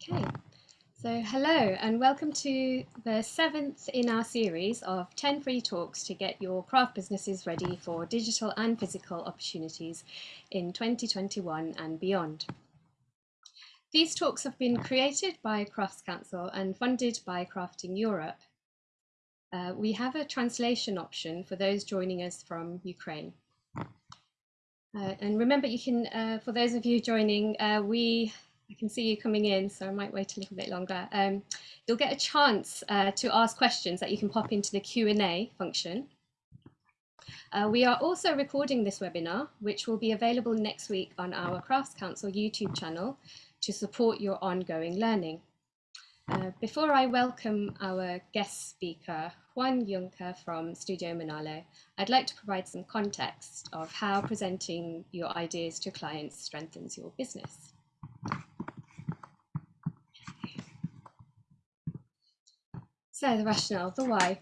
Okay, so hello and welcome to the seventh in our series of 10 free talks to get your craft businesses ready for digital and physical opportunities in 2021 and beyond. These talks have been created by Crafts Council and funded by Crafting Europe. Uh, we have a translation option for those joining us from Ukraine. Uh, and remember, you can, uh, for those of you joining, uh, we I can see you coming in, so I might wait a little bit longer. Um, you'll get a chance uh, to ask questions that you can pop into the Q&A function. Uh, we are also recording this webinar, which will be available next week on our Crafts Council YouTube channel to support your ongoing learning. Uh, before I welcome our guest speaker, Juan Juncker from Studio Manolo, I'd like to provide some context of how presenting your ideas to clients strengthens your business. So the rationale, the why.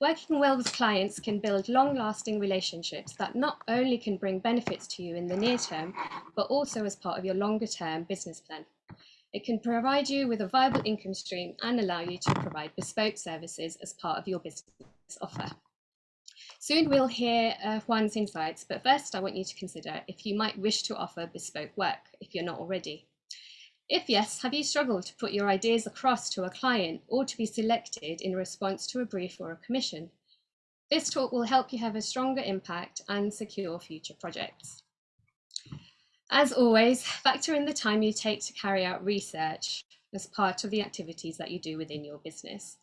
Working well with clients can build long-lasting relationships that not only can bring benefits to you in the near term, but also as part of your longer-term business plan. It can provide you with a viable income stream and allow you to provide bespoke services as part of your business offer. Soon we'll hear uh, Juan's insights, but first I want you to consider if you might wish to offer bespoke work if you're not already. If yes, have you struggled to put your ideas across to a client or to be selected in response to a brief or a commission? This talk will help you have a stronger impact and secure future projects. As always, factor in the time you take to carry out research as part of the activities that you do within your business.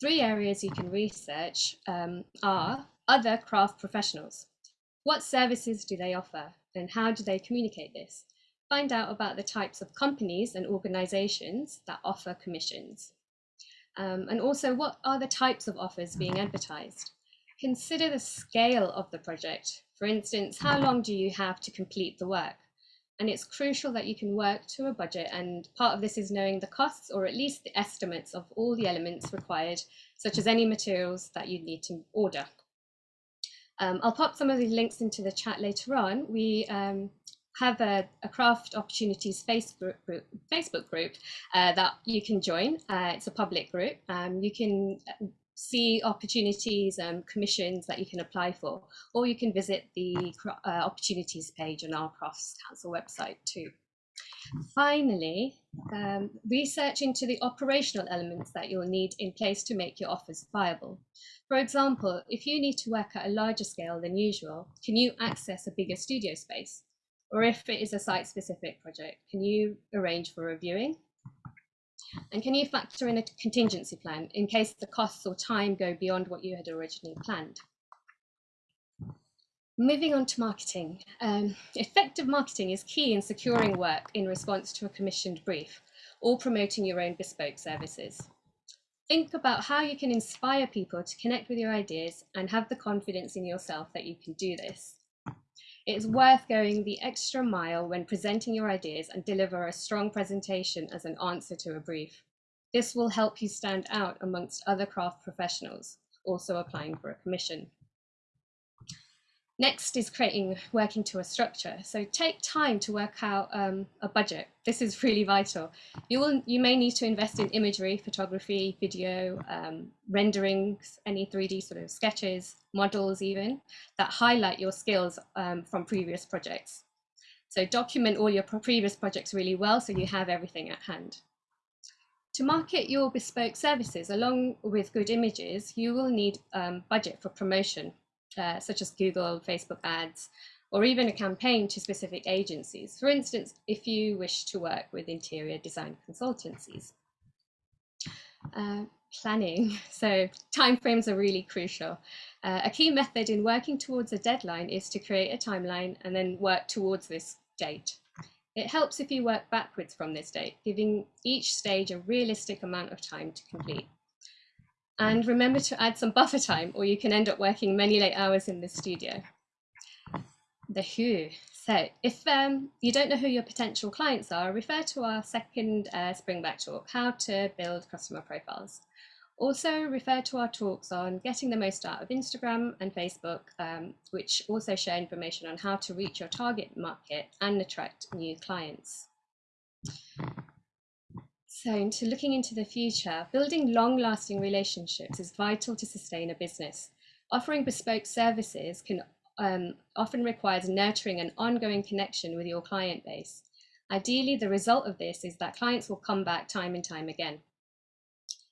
Three areas you can research um, are other craft professionals. What services do they offer and how do they communicate this? Find out about the types of companies and organizations that offer commissions. Um, and also what are the types of offers being advertised? Consider the scale of the project. For instance, how long do you have to complete the work? And it's crucial that you can work to a budget and part of this is knowing the costs or at least the estimates of all the elements required, such as any materials that you need to order. Um, I'll pop some of the links into the chat later on. We um, have a, a craft opportunities Facebook group, Facebook group uh, that you can join. Uh, it's a public group. Um, you can uh, see opportunities and commissions that you can apply for, or you can visit the uh, opportunities page on our Crafts Council website too. Finally, um, research into the operational elements that you'll need in place to make your offers viable. For example, if you need to work at a larger scale than usual, can you access a bigger studio space? Or if it is a site-specific project, can you arrange for reviewing? And can you factor in a contingency plan in case the costs or time go beyond what you had originally planned? Moving on to marketing. Um, effective marketing is key in securing work in response to a commissioned brief or promoting your own bespoke services. Think about how you can inspire people to connect with your ideas and have the confidence in yourself that you can do this. It's worth going the extra mile when presenting your ideas and deliver a strong presentation as an answer to a brief. This will help you stand out amongst other craft professionals also applying for a commission. Next is creating, working to a structure. So take time to work out um, a budget. This is really vital. You will, you may need to invest in imagery, photography, video, um, renderings, any 3D sort of sketches, models even, that highlight your skills um, from previous projects. So document all your previous projects really well so you have everything at hand. To market your bespoke services along with good images, you will need um, budget for promotion uh, such as Google, Facebook ads, or even a campaign to specific agencies. For instance, if you wish to work with interior design consultancies. Uh, planning. So timeframes are really crucial. Uh, a key method in working towards a deadline is to create a timeline and then work towards this date. It helps if you work backwards from this date, giving each stage a realistic amount of time to complete. And remember to add some buffer time or you can end up working many late hours in the studio. The who. So if um, you don't know who your potential clients are, refer to our second uh, Springback talk, how to build customer profiles. Also refer to our talks on getting the most out of Instagram and Facebook, um, which also share information on how to reach your target market and attract new clients. So into looking into the future, building long-lasting relationships is vital to sustain a business. Offering bespoke services can um, often requires nurturing an ongoing connection with your client base. Ideally, the result of this is that clients will come back time and time again.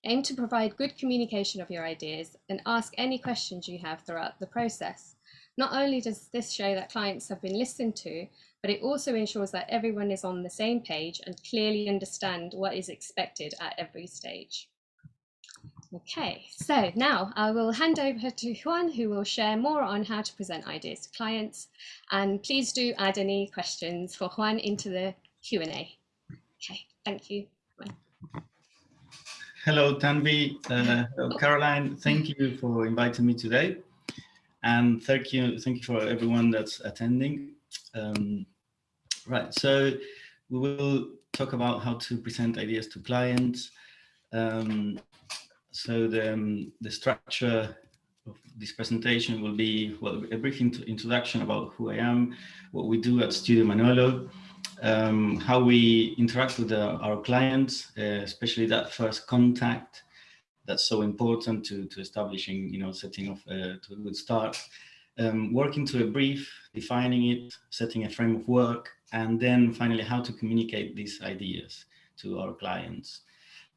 Aim to provide good communication of your ideas and ask any questions you have throughout the process. Not only does this show that clients have been listened to, but it also ensures that everyone is on the same page and clearly understand what is expected at every stage. Okay, so now I will hand over to Juan, who will share more on how to present ideas to clients. And please do add any questions for Juan into the Q&A. Okay, thank you. Hello, Tanvi. Uh, hello, Caroline. Thank you for inviting me today. And thank you, thank you for everyone that's attending. Um, right, so we will talk about how to present ideas to clients. Um, so the, um, the structure of this presentation will be well, a brief introduction about who I am, what we do at Studio Manolo, um, how we interact with the, our clients, uh, especially that first contact that's so important to, to establishing, you know, setting off uh, to a good start. Um, working to a brief, defining it, setting a frame of work, and then finally how to communicate these ideas to our clients.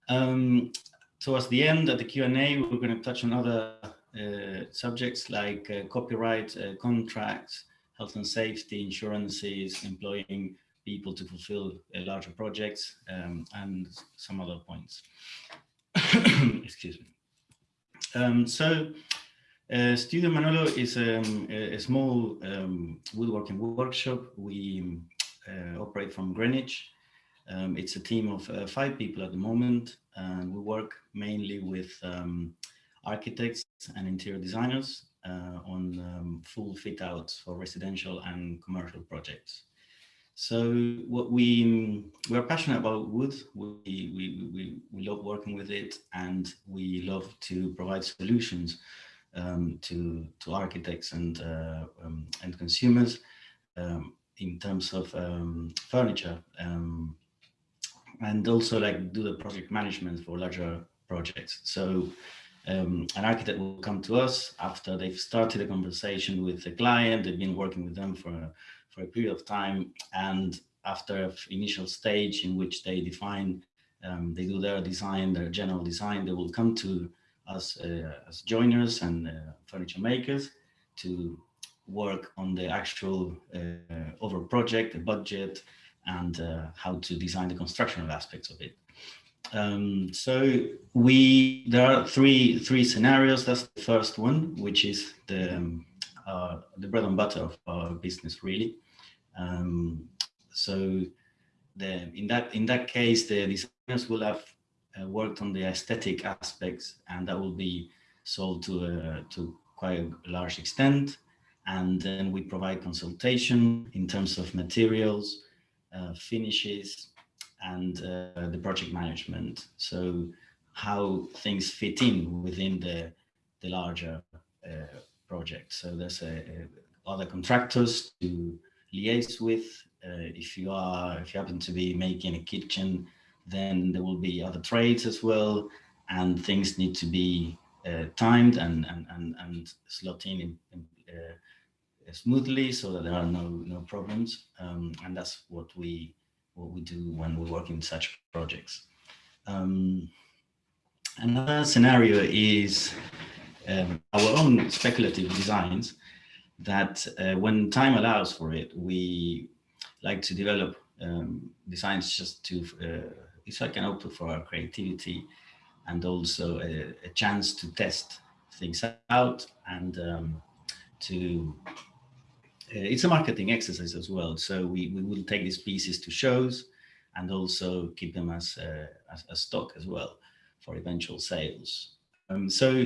Um, towards the end at the Q&A, we're going to touch on other uh, subjects like uh, copyright, uh, contracts, health and safety, insurances, employing people to fulfill uh, larger projects, um, and some other points. Excuse me. Um, so, uh, Studio Manolo is um, a, small um, woodworking workshop. We operate from Greenwich. Um, it's a team of five people at the moment and we work mainly with um, architects and interior designers uh, on um, full fit outs for residential and commercial projects. So what we we're passionate about wood. We, we we we love working with it, and we love to provide solutions um, to to architects and uh, um, and consumers um, in terms of um, furniture. Um, and also like do the project management for larger projects. So um, an architect will come to us after they've started a conversation with the client, they've been working with them for, a, for a period of time, and after an initial stage in which they define, um, they do their design, their general design, they will come to us uh, as joiners and uh, furniture makers to work on the actual uh, over project, the budget, and uh, how to design the constructional aspects of it. Um, so we there are three three scenarios. That's the first one, which is the um, uh, the bread and butter of our business, really. Um, so the in that in that case, the designers will have uh, worked on the aesthetic aspects, and that will be sold to a, to quite a large extent. And then we provide consultation in terms of materials, uh, finishes, and uh, the project management. So how things fit in within the, the larger uh, project. So there's other contractors to liaise with. Uh, if you are, if you happen to be making a kitchen, then there will be other trades as well, and things need to be uh, timed and and and and slot in, in, in uh, smoothly so that there are no no problems. Um, and that's what we what we do when we work in such projects. Um, another scenario is um, our own speculative designs that uh, when time allows for it we like to develop um, designs just to uh, it's like an output for our creativity and also a, a chance to test things out and um, to it's a marketing exercise as well. So we, we will take these pieces to shows and also keep them as, uh, as, as, stock as well for eventual sales. Um, so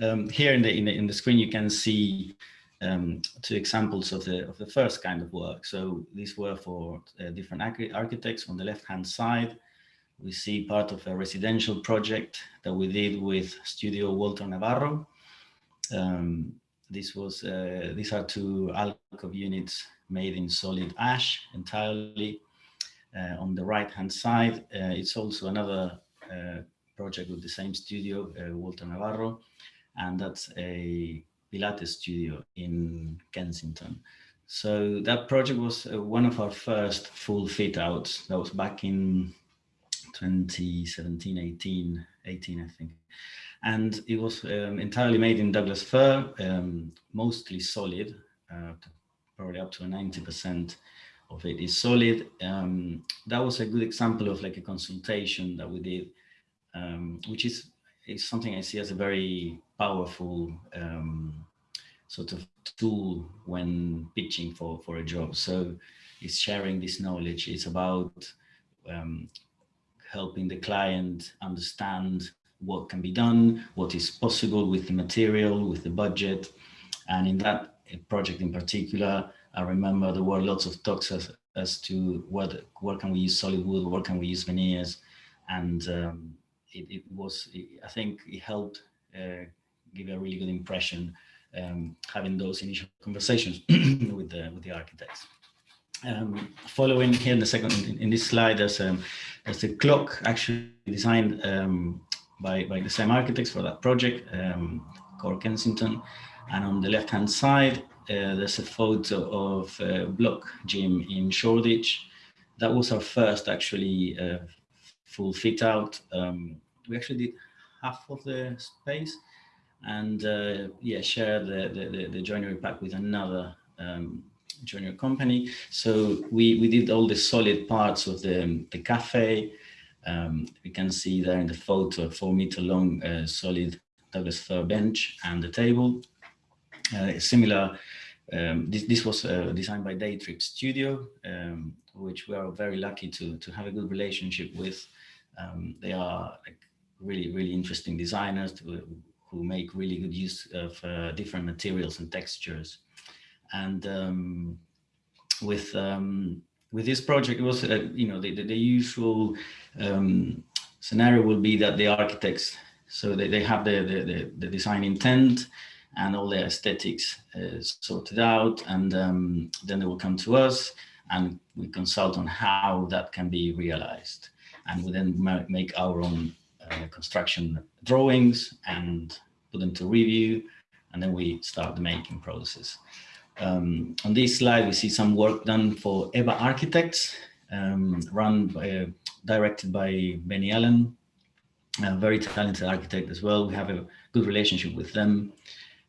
um, here in the, in the, in the screen you can see um, two examples of the of the first kind of work. So these were for uh, different architects. On the left hand side, we see part of a residential project that we did with Studio Walter Navarro. Um, this was uh, these are two alcove units made in solid ash entirely. Uh, on the right hand side, uh, it's also another uh, project with the same studio, Walter Navarro, and that's a Pilates studio in Kensington. So that project was uh, one of our first full fit outs. That was back in 2017, 18, 18, I think. And it was um, entirely made in Douglas fir, um, mostly solid, uh, probably up to 90% of it is solid. Um, that was a good example of like a consultation that we did, um, which is, is something I see as a very powerful um, sort of tool when pitching for, for a job. So it's sharing this knowledge. It's about um, helping the client understand what can be done, what is possible with the material, with the budget. And in that project in particular, I remember there were lots of talks as, as to what, where can we use solid wood, where can we use veneers. And um, it, it, was, it, I think it helped uh, give a really good impression um, having those initial conversations with the with the architects. Um, following here in the second in, in this slide, there's um, there's a clock actually designed um, by by the same architects for that project, um, Core Kensington, and on the left hand side uh, there's a photo of uh, Blok Gym in Shoreditch. That was our first actually uh, full fit out. Um, we actually did half of the space and uh, yeah, share the, the, the, joinery pack with another um, joinery company. So we, we did all the solid parts of the, the cafe. Um, we can see there in the photo, a four meter long uh, solid Douglas fir bench and the table. Uh, similar, um, this, this was uh, designed by Daytrip Studio, um, which we are very lucky to, to have a good relationship with. Um, they are like really, really interesting designers to, who make really good use of uh, different materials and textures. And um, with um, with this project, it was uh, you know the, the, the usual um, scenario will be that the architects so they, they have the, the, the design intent and all the aesthetics uh, sorted out and um, then they will come to us and we consult on how that can be realized and we then make our own uh, construction drawings and put them to review, and then we start the making process. Um, on this slide, we see some work done for EVA Architects, um, run by, uh, directed by Benny Allen, a very talented architect as well. We have a good relationship with them.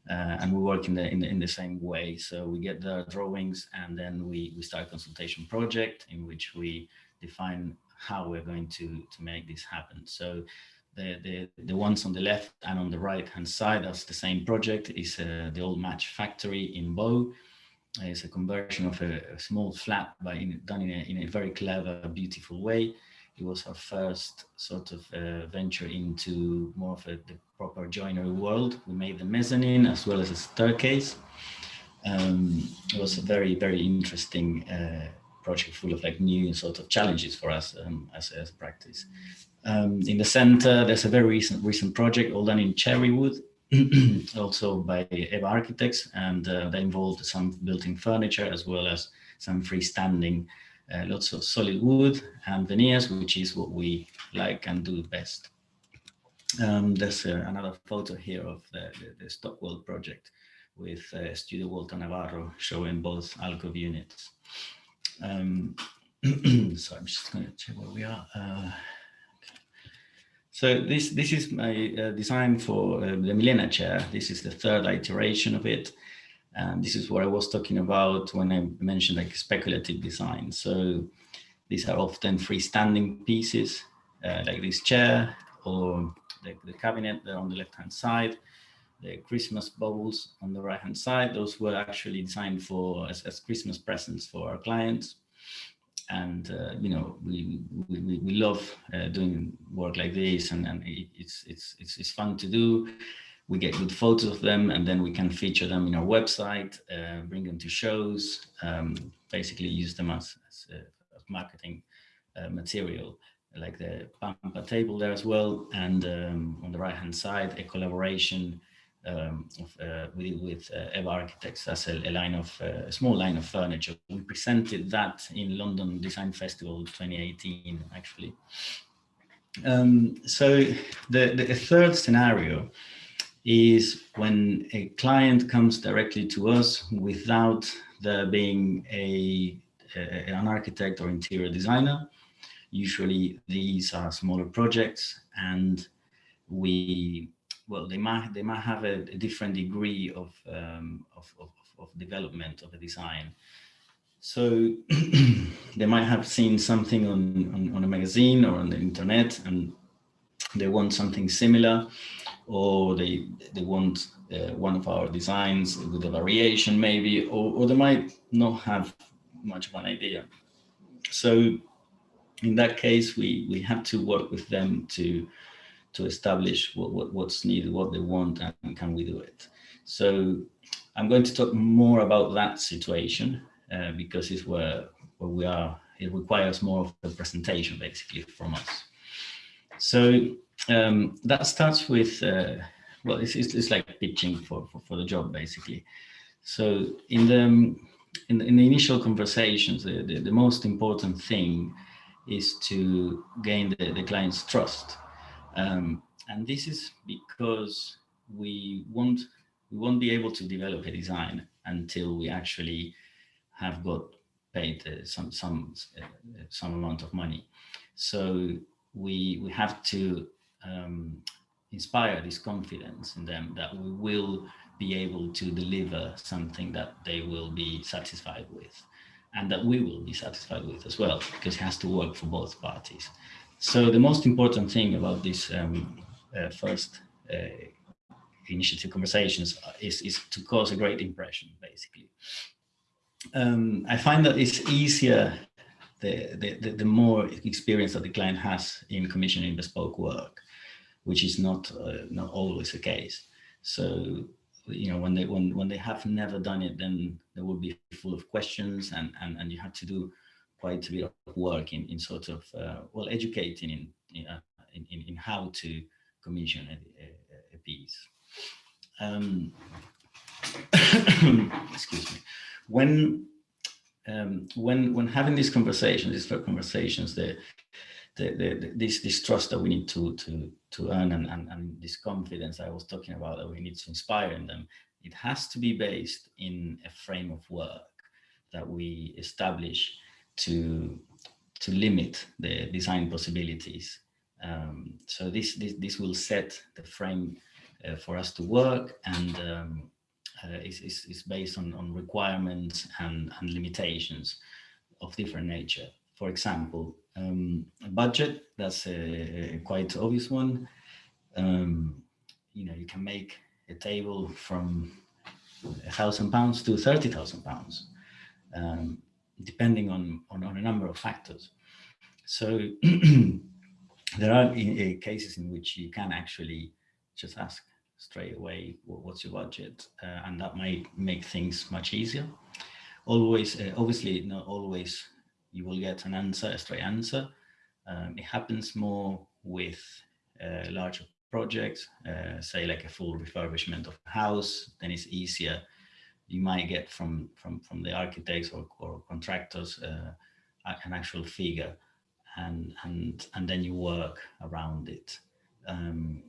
Uh, and we work in the, in the, in the same way. So we get the drawings and then we we start a consultation project in which we define how we're going to to make this happen. So the, the, the ones on the left and on the right hand side, that's the same project, is uh, the old match factory in Bow. It's a conversion of a, a small flat by in, done in a, in a very clever, beautiful way. It was our first sort of uh, venture into more of a, the proper joinery world. We made the mezzanine as well as a staircase. Um, it was a very, very interesting uh, project full of like new sort of challenges for us um, as, as a practice. Um, in the center, there's a very recent recent project all done in cherry wood, also by EVA Architects, and uh, they involved some built-in furniture as well as some freestanding, uh, lots of solid wood and veneers, which is what we like and do best. Um, there's uh, another photo here of the, the, the Stockwell project with uh, Studio Walter Navarro showing both alcove units. Um, so I'm just going to check where we are. So this, this is my uh, design for uh, the Milena chair. This is the third iteration of it. And this is what I was talking about when I mentioned like speculative design. So these are often freestanding pieces uh, like this chair or the, the cabinet there on the left-hand side, the Christmas bowls on the right-hand side. Those were actually designed for as, as Christmas presents for our clients and uh, you know we we, we love uh, doing work like this and, and it's, it's it's it's fun to do. We get good photos of them and then we can feature them in our website uh, bring them to shows um, basically use them as, as, uh, as marketing uh, material like the Pampa table there as well and um, on the right hand side a collaboration um, of, uh, with, with uh, Eva Architects as a, a line of uh, a small line of furniture. We presented that in London Design Festival 2018, actually. Um, so the, the third scenario is when a client comes directly to us without there being a, a, an architect or interior designer. Usually these are smaller projects and we, well, they might, they might have a, a different degree of, um, of, of, of development of a design. So they might have seen something on, on, on, a magazine or on the internet and they want something similar or they, they want uh, one of our designs with a variation maybe, or, or they might not have much of an idea. So in that case, we, we have to work with them to, to establish what, what, what's needed, what they want, and can we do it. So I'm going to talk more about that situation uh, because it's where, where we are, it requires more of a presentation basically from us. So um, that starts with, uh, well, it's, it's, it's, like pitching for, for, for, the job basically. So in the, in the, in the initial conversations, the, the, the, most important thing is to gain the, the client's trust. Um, and this is because we won't, we won't be able to develop a design until we actually have got paid uh, some, some, uh, some amount of money. So we, we have to um, inspire this confidence in them that we will be able to deliver something that they will be satisfied with and that we will be satisfied with as well because it has to work for both parties. So the most important thing about this um, uh, first uh, initiative conversations is, is to cause a great impression basically. Um, I find that it's easier the, the, the, more experience that the client has in commissioning bespoke work which is not uh, not always the case. So you know when they when when they have never done it, then they will be full of questions, and and and you have to do quite a bit of work in in sort of uh, well educating in in, uh, in in how to commission a, a, piece. Um, excuse me. When um, when when having these conversations, these conversations, the the, the, this this trust that we need to to to earn and, and, and this confidence I was talking about that we need to inspire in them, it has to be based in a frame of work that we establish to to limit the design possibilities. Um, so this, this this will set the frame uh, for us to work and um, uh, is, is, based on, on requirements and, and limitations of different nature. For example, um, budget, that's a, a, quite obvious one. Um, you know, you can make a table from a thousand pounds to 30,000 pounds, um, depending on, on, on, a number of factors. So there are cases in which you can actually just ask straight away, what's your budget? Uh, and that might make things much easier. Always, uh, obviously, not always you will get an answer, a straight answer. Um, it happens more with uh, larger projects, uh, say like a full refurbishment of a house, then it's easier. You might get from from from the architects or, or contractors uh, an actual figure, and and and then you work around it. Um,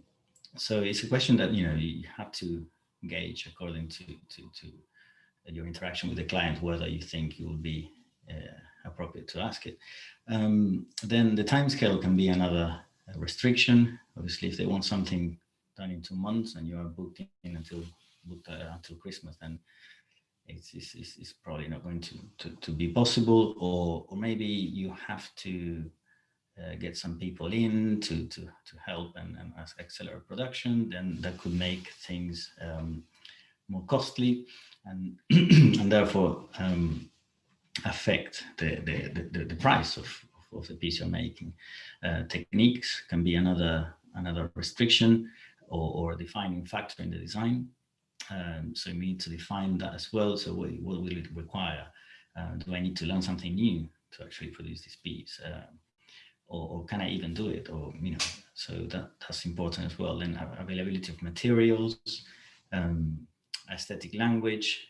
so it's a question that you know you have to gauge according to to to your interaction with the client whether you think you will be uh, appropriate to ask it. Um, then the timescale can be another restriction. Obviously, if they want something done in two months and you are booked in until until Christmas, then it's, it's, it's, probably not going to, to, to be possible. Or, or maybe you have to uh, get some people in to, to, to help and, and accelerate production, then that could make things um, more costly and, and therefore um, affect the, the, the, the price of, of the piece you're making. Uh, techniques can be another, another restriction or, or defining factor in the design. Um, so we need to define that as well. So what, what will it require? Uh, do I need to learn something new to actually produce this piece? Uh, or, or, can I even do it? Or, you know, so that, that's important as well. Then availability of materials, um, aesthetic language.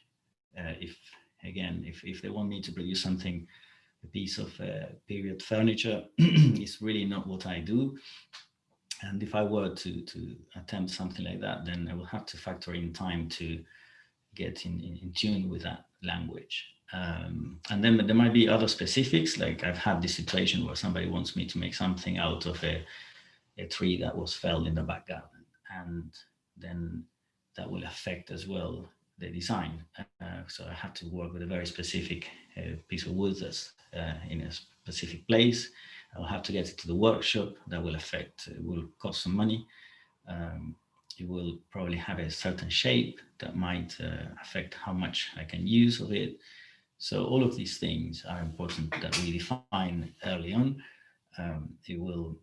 Uh, if again, if, if they want me to produce something, a piece of uh, period furniture, it's really not what I do. And if I were to, to attempt something like that, then I will have to factor in time to get in, in, in tune with that language. Um, and then there might be other specifics, like I've had this situation where somebody wants me to make something out of a, a tree that was felled in the back garden. And then that will affect as well the design. Uh, so I have to work with a very specific uh, piece of wood that's uh, in a specific place. I'll have to get it to the workshop. That will affect, it will cost some money. Um, it will probably have a certain shape that might uh, affect how much I can use of it. So all of these things are important that we define early on. Um, it will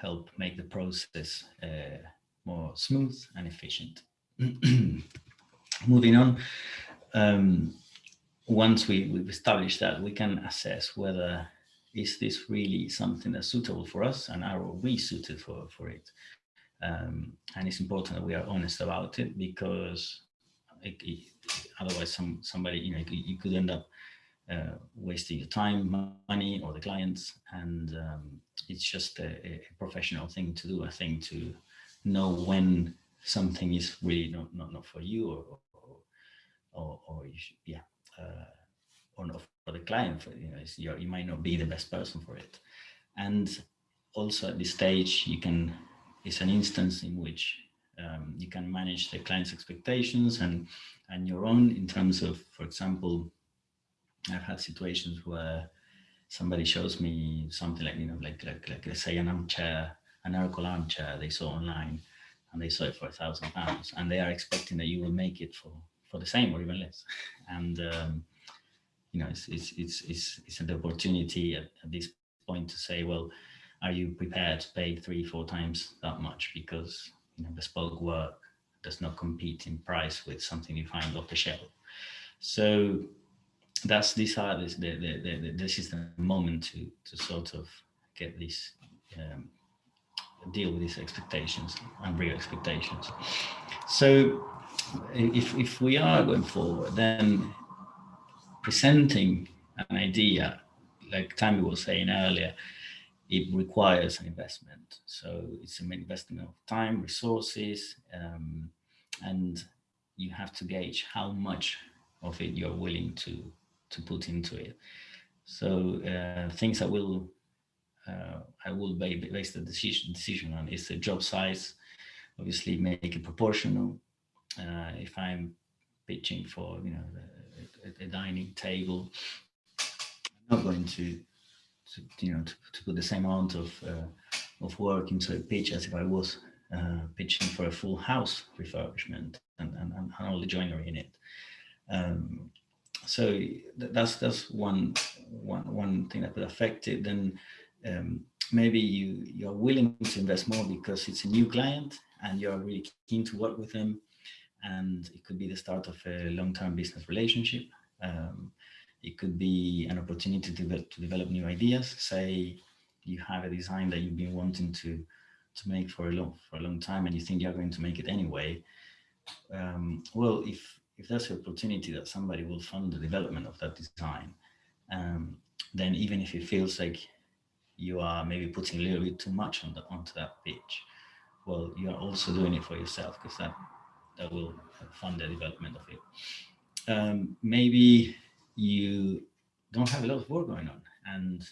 help make the process uh, more smooth and efficient. Moving on, um, once we, we've established that, we can assess whether is this really something that's suitable for us and are we suited for, for it. Um, and it's important that we are honest about it because it, it, otherwise some somebody, you know, you could end up uh, wasting your time, money, or the clients. And um, it's just a, a, professional thing to do, I think, to know when something is really not, not, not for you or, or, or, or you should, yeah, uh, or not for the client, for, you know, you might not be the best person for it. And also at this stage, you can, it's an instance in which um, you can manage the client's expectations and, and your own in terms of, for example, I've had situations where somebody shows me something like, you know, like, like, like let's say an armchair, an Oracle armchair they saw online and they saw it for a thousand pounds and they are expecting that you will make it for, for the same or even less. And, um, you know, it's, it's, it's, it's, it's an opportunity at, at this point to say, well, are you prepared to pay three, four times that much? Because, you know, bespoke work does not compete in price with something you find off the shelf. So that's this are this the, the, the, this is the moment to to sort of get this um, deal with these expectations and real expectations. So if if we are going forward, then presenting an idea, like Tammy was saying earlier, it requires an investment. So it's an investment of time, resources, um, and you have to gauge how much of it you're willing to to put into it. So uh, things I will uh, I will base the decision decision on is the job size. Obviously, make it proportional. Uh, if I'm pitching for you know a, a, dining table, I'm not going to, to you know to, to, put the same amount of uh, of work into a pitch as if I was uh, pitching for a full house refurbishment and, and, and all the joinery in it. Um, so that's that's one one one thing that could affect it. Then um, maybe you you're willing to invest more because it's a new client and you're really keen to work with them, and it could be the start of a long-term business relationship. Um, it could be an opportunity to develop, to develop new ideas. Say you have a design that you've been wanting to to make for a long for a long time, and you think you're going to make it anyway. Um, well, if if there's an opportunity that somebody will fund the development of that design, um, then even if it feels like you are maybe putting a little bit too much on the, onto that pitch, well, you are also doing it for yourself because that, that will fund the development of it. Um, maybe you don't have a lot of work going on and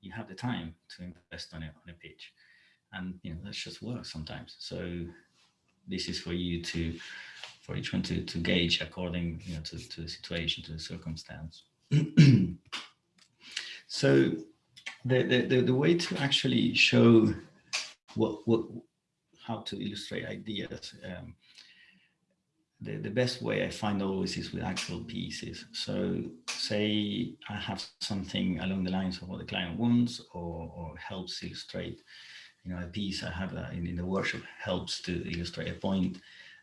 you have the time to invest on it on a pitch and you know that's just work sometimes so this is for you to for each one to, to gauge according you know, to, to the situation, to the circumstance. so the, the, the, way to actually show what, what how to illustrate ideas, um, the, the best way I find always is with actual pieces. So say I have something along the lines of what the client wants or, or helps illustrate, you know, a piece I have in, in the workshop helps to illustrate a point.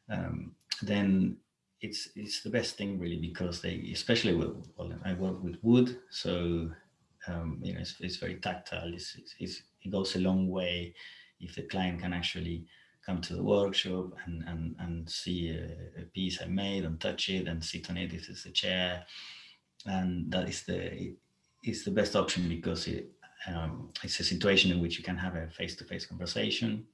Um, then it's it's the best thing really because they especially with well I work with wood so um, you know it's, it's very tactile it's, it's, it goes a long way if the client can actually come to the workshop and, and, and see a, a, piece I made and touch it and sit on it if it's a chair. And that is the, is the best option because it, um, it's a situation in which you can have a face-to-face -face conversation.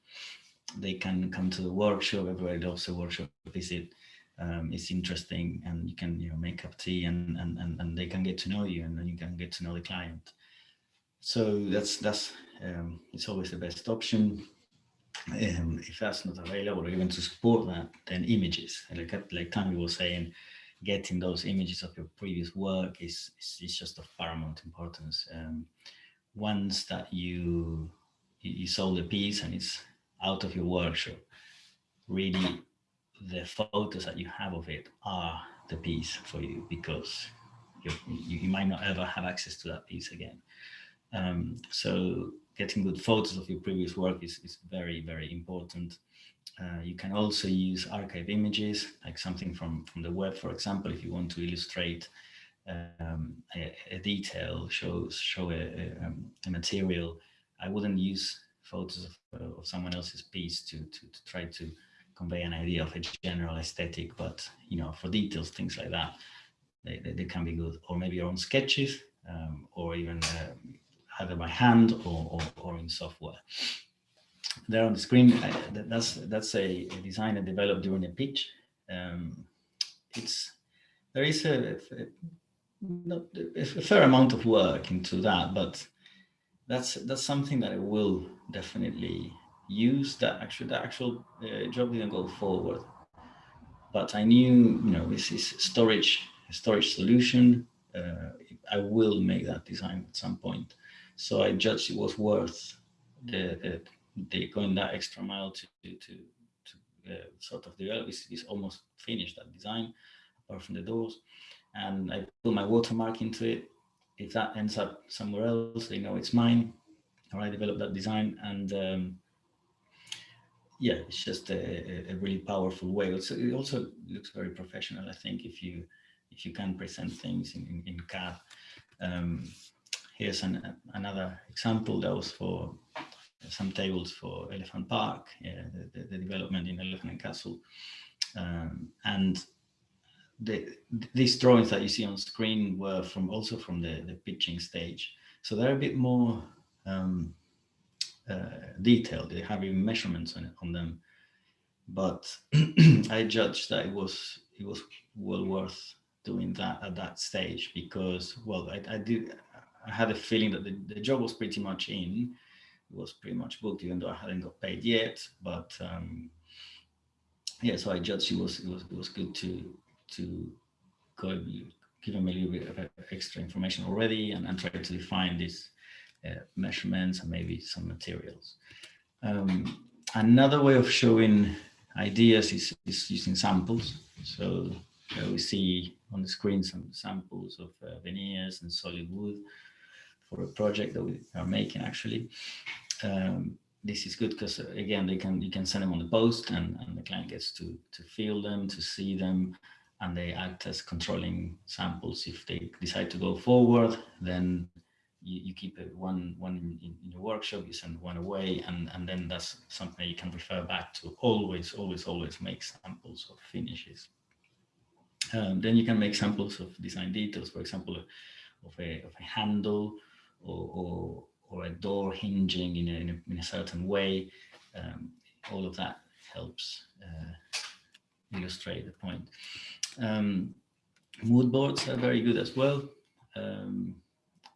They can come to the workshop, everybody loves the workshop visit. Um, it's interesting and you can you know, make up tea and, and, and, and they can get to know you and then you can get to know the client. So that's, that's um, it's always the best option. Um, if that's not available or even to support that, then images, like, like Tammy was saying, getting those images of your previous work is, is, is just of paramount importance. Um, once that you, you sold a piece and it's out of your workshop, really the photos that you have of it are the piece for you because you, you might not ever have access to that piece again. Um, so getting good photos of your previous work is, is very, very important. Uh, you can also use archive images, like something from, from the web, for example, if you want to illustrate um, a, a, detail, show, show a, a, um, a, material. I wouldn't use photos of, uh, of someone else's piece to, to, to, try to convey an idea of a general aesthetic, but you know, for details, things like that, they, they, they can be good. Or maybe your own sketches, um, or even uh, either by hand or, or, or in software. There on the screen, I, that's that's a, design I developed during a pitch. Um, it's there is a, a, a fair amount of work into that, but that's that's something that I will definitely use. That actually the actual uh, job didn't go forward, but I knew you know this is storage storage solution. Uh, I will make that design at some point. So I judged it was worth the, the, going that extra mile to, to, to uh, sort of develop. It's, it's, almost finished that design, apart from the doors. And I put my watermark into it. If that ends up somewhere else, they know it's mine. Or I developed that design and um, yeah, it's just a, a, really powerful way. Also, it also looks very professional, I think, if you if you can present things in, in, in CAD. Um, Here's an, another example that was for some tables for Elephant Park, yeah, the, the, development in Elephant and Castle. Um, and the, these drawings that you see on screen were from also from the, the pitching stage. So they're a bit more um, uh, detailed. They have even measurements on, on them. But I judged that it was it was well worth doing that at that stage because well I, I did I had a feeling that the, the job was pretty much in. It was pretty much booked, even though I hadn't got paid yet. But um, yeah, so I judged it was it was it was good to to go give them a little bit of extra information already and, and try to define these uh, measurements and maybe some materials. Um, another way of showing ideas is, is using samples. So uh, we see on the screen some samples of uh, veneers and solid wood for a project that we are making actually. Um, this is good because uh, again, they can you can send them on the post and, and the client gets to, to feel them, to see them, and they act as controlling samples. If they decide to go forward, then you, you keep one one in, in your workshop, you send one away, and, and then that's something you can refer back to. Always, always, always make samples of finishes. Um, then you can make samples of design details, for example, of a, of a handle or, or, or a door hinging in a, in a, in a certain way. Um, all of that helps uh, illustrate the point. Um, mood boards are very good as well. Um,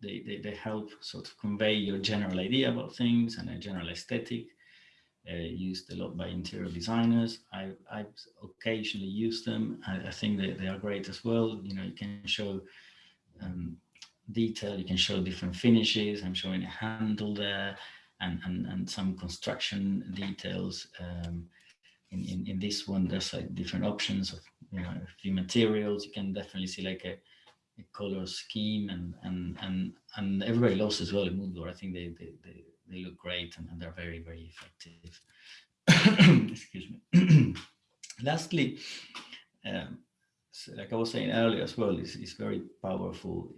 they, they, they, help sort of convey your general idea about things and a general aesthetic. Uh, used a lot by interior designers. I, I've occasionally used them. I, I think that they are great as well. You know, you can show um, detail. You can show different finishes. I'm showing a handle there and, and, and some construction details. Um, in, in, in this one, there's like different options of, you know, a few materials. You can definitely see like a, a color scheme and, and, and, and everybody loves as well in Moodboard. I think they, they, they, they look great and, and they're very, very effective. Excuse me. Lastly, um, so like I was saying earlier as well, is is very powerful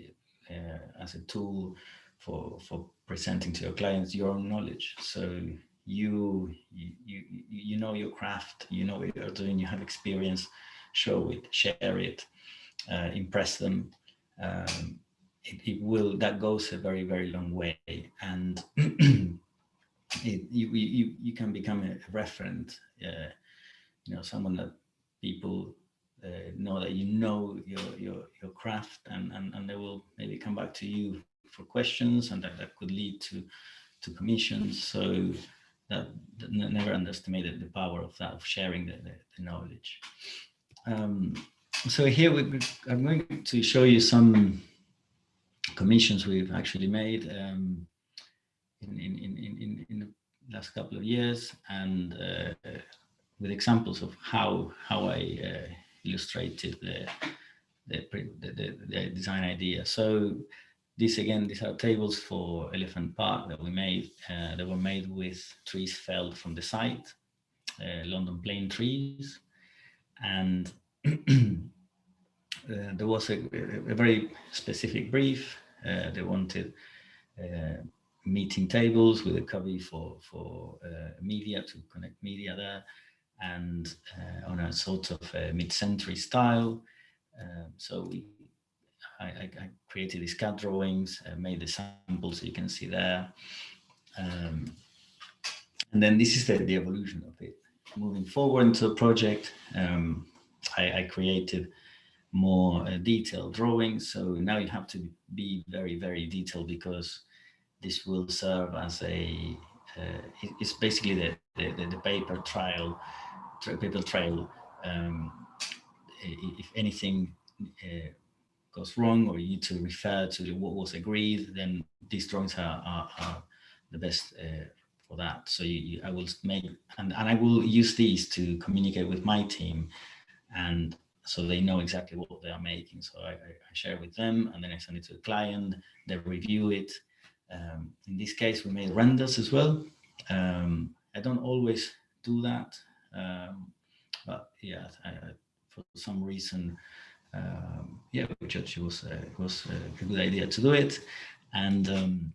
uh, as a tool for, for presenting to your clients your own knowledge. So you, you, you, know your craft, you know what you're doing, you have experience, show it, share it, uh, impress them. Um, it, it, will, that goes a very, very long way. And it, you, you, you can become a referent, uh, you know, someone that people uh, know that you know your, your, your craft and, and, and they will maybe come back to you for questions and that, that could lead to, to commissions. So that, that never underestimated the power of that, of sharing the, the, the knowledge. Um, so here we, I'm going to show you some commissions we've actually made um, in, in, in, in, in the last couple of years and uh, with examples of how, how I uh, illustrated the, the, the, the, design idea. So this again, these are tables for Elephant Park that we made. Uh, they were made with trees felled from the site, uh, London plane trees. And uh, there was a, a, very specific brief. Uh, they wanted uh, meeting tables with a cubby for, for uh, media to connect media there and on a sort of mid-century style. Um, so we I, I, created these CAD drawings, uh, made the samples you can see there. Um, and then this is the, the evolution of it. Moving forward into the project, um, I, I, created more uh, detailed drawings. So now you have to be very, very detailed because this will serve as a, uh, it's basically the, the, the, paper trail, paper trail. Um, if anything uh, goes wrong or you need to refer to what was agreed, then these drawings are, are, are the best uh, for that. So you, you, I will make, and, and I will use these to communicate with my team and so they know exactly what they are making. So I, I share with them and then I send it to the client, they review it. Um, in this case, we made renders as well. Um, I don't always do that, um, but yeah, I, for some reason, um, yeah, we judged it was, uh, it was a good idea to do it. And um,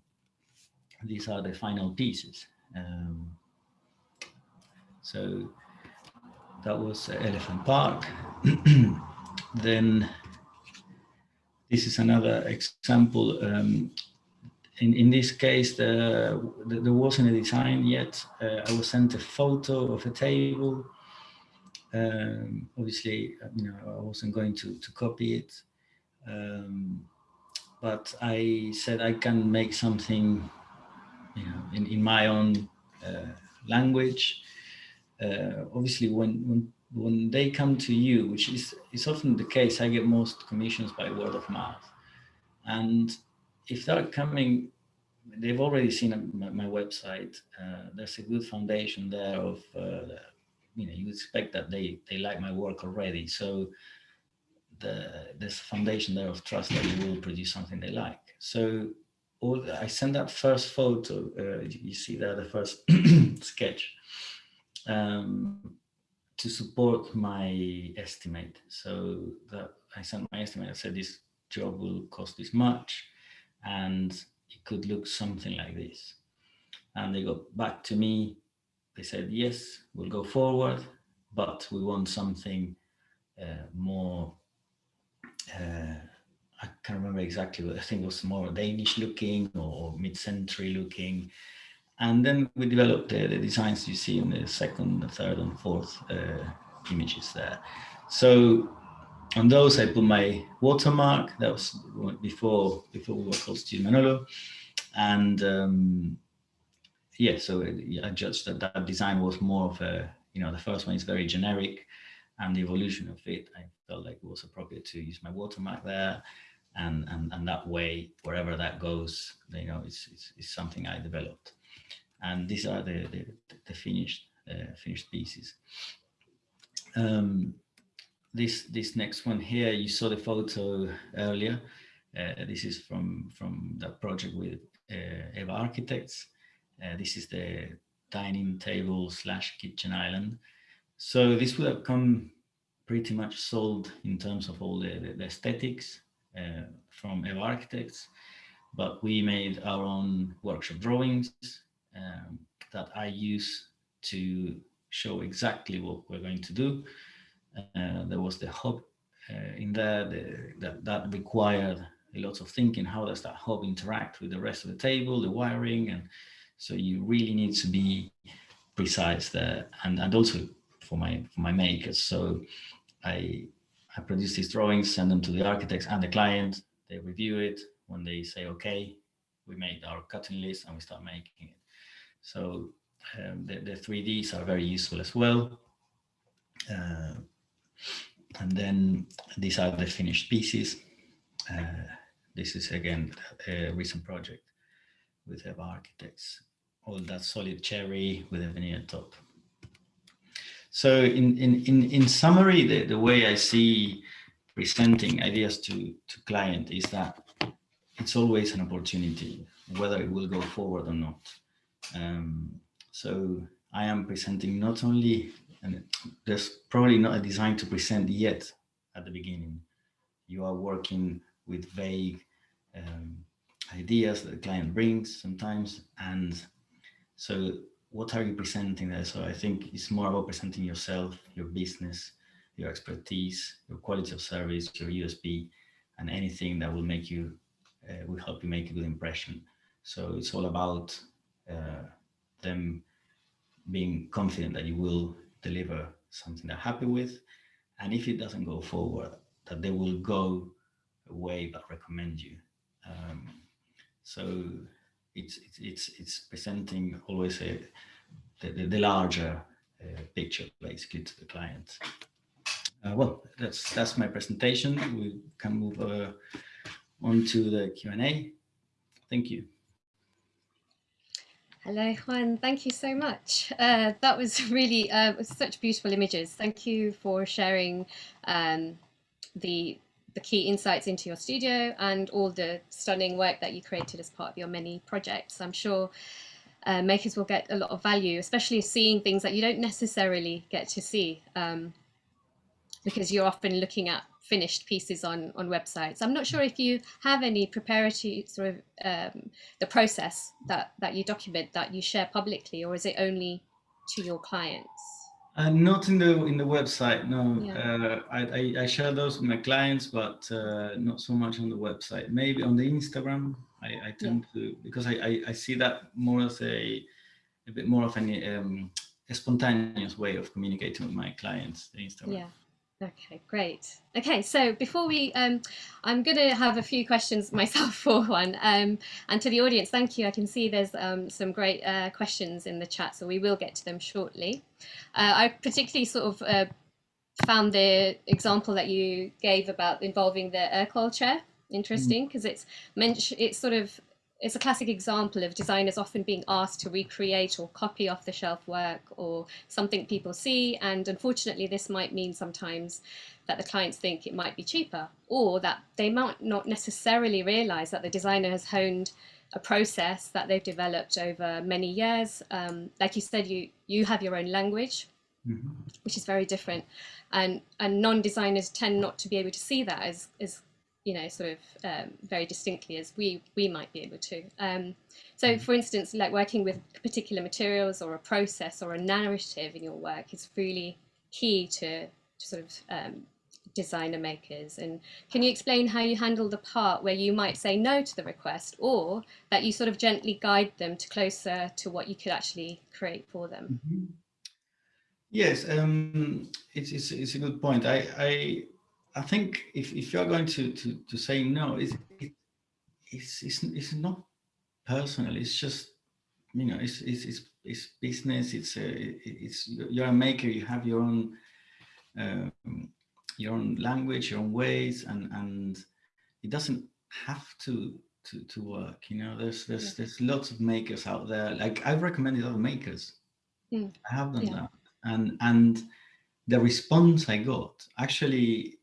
these are the final pieces. Um, so that was Elephant Park. then this is another example. In, in this case, the, the, there wasn't a design yet. Uh, I was sent a photo of a table um, obviously, uh, you know, I wasn't going to, to copy it. Um, but I said I can make something, you know, in, in my own uh, language. Uh, obviously, when, when when they come to you, which is, is often the case, I get most commissions by word of mouth. And if they're coming, they've already seen my, my website. Uh, there's a good foundation there of uh, you know, you expect that they, they like my work already. So the, there's a foundation there of trust that you will produce something they like. So all, I send that first photo, uh, you see there, the first sketch, um, to support my estimate. So that I sent my estimate, I said this job will cost this much and it could look something like this. And they got back to me they said, yes, we'll go forward, but we want something uh, more, uh, I can't remember exactly, but I think it was more Danish looking or mid-century looking. And then we developed the, the, designs you see in the second, the third and fourth uh, images there. So on those, I put my watermark. That was before before we were called Studio Manolo, and um, yeah, so I judged that that design was more of a, you know, the first one is very generic and the evolution of it, I felt like it was appropriate to use my watermark there. And, and, and that way, wherever that goes, you know, it's, it's, it's something I developed. And these are the, the, the finished, uh, finished pieces. Um, this, this next one here, you saw the photo earlier. Uh, this is from, from that project with uh, EBBA Architects. Uh, this is the dining table slash kitchen island. So this would have come pretty much sold in terms of all the, the, the aesthetics uh, from EBBA Architects, but we made our own workshop drawings, um, that I use to show exactly what we're going to do. Uh, there was the hub uh, in there the, that, that required a lot of thinking. How does that hub interact with the rest of the table, the wiring? And so you really need to be precise there and, and also for my, for my makers. So I, I produce these drawings, send them to the architects and the client. They review it. When they say, okay, we made our cutting list and we start making it. So um, the, the 3Ds are very useful as well. Uh, and then these are the finished pieces. Uh, this is again a recent project with EBBA Architects. All that solid cherry with a veneer top. So in, in, in, in summary, the, the way I see presenting ideas to, to client is that it's always an opportunity, whether it will go forward or not. Um, so I am presenting not only, and there's probably not a design to present yet at the beginning. You are working with vague um, ideas that the client brings sometimes. And so what are you presenting there? So I think it's more about presenting yourself, your business, your expertise, your quality of service, your USP, and anything that will make you, uh, will help you make a good impression. So it's all about uh, them being confident that you will deliver something they're happy with. And if it doesn't go forward, that they will go away but recommend you. Um, so it's, it's, it's, presenting always a, the, the larger uh, picture basically to the client. Uh, well, that's that's my presentation. We can move uh, on to the Q&A. Thank you. Hello, Juan. Thank you so much. Uh, that was really uh, such beautiful images. Thank you for sharing um, the the key insights into your studio and all the stunning work that you created as part of your many projects. I'm sure uh, makers will get a lot of value, especially seeing things that you don't necessarily get to see um, because you're often looking at finished pieces on, on websites. I'm not sure if you have any preparatory sort of um, the process that, that you document that you share publicly, or is it only to your clients? Uh, not in the in the website, no. Yeah. Uh, I, I, I, share those with my clients, but uh, not so much on the website. Maybe on the Instagram, I, I tend yeah. to because I, I, I, see that more as a a bit more of an um, a spontaneous way of communicating with my clients. The Instagram. Yeah. Okay, great. Okay, so before we, um, I'm going to have a few questions myself for Juan. Um, and to the audience, thank you. I can see there's um, some great uh, questions in the chat, so we will get to them shortly. Uh, I particularly sort of uh, found the example that you gave about involving the Ercol chair interesting because mm. it's mentioned, it's sort of it's a classic example of designers often being asked to recreate or copy off the shelf work or something people see. And unfortunately, this might mean sometimes that the clients think it might be cheaper or that they might not necessarily realize that the designer has honed a process that they've developed over many years. Um, like you said, you, you have your own language, mm -hmm. which is very different. And, and non-designers tend not to be able to see that as, as you know, sort of um, very distinctly as we we might be able to. Um, so, mm-hmm. for instance, like working with particular materials or a process or a narrative in your work is really key to, to sort of um, designer makers. And can you explain how you handle the part where you might say no to the request or that you sort of gently guide them to closer to what you could actually create for them? Mm -hmm. Yes, um, it's, it's, it's a good point. I, I I think if, if you're going to, to, to say no, it's, it, it's, it's, it's not personal. It's just, you know, it's, it's, it's, it's business. It's, a, it's, you're a maker. You have your own, um, your own language, your own ways, and, and it doesn't have to, to, to work. You know, there's, there's, yeah. there's lots of makers out there. Like I've recommended other makers. Mm. I have done yeah. that. And, and the response I got actually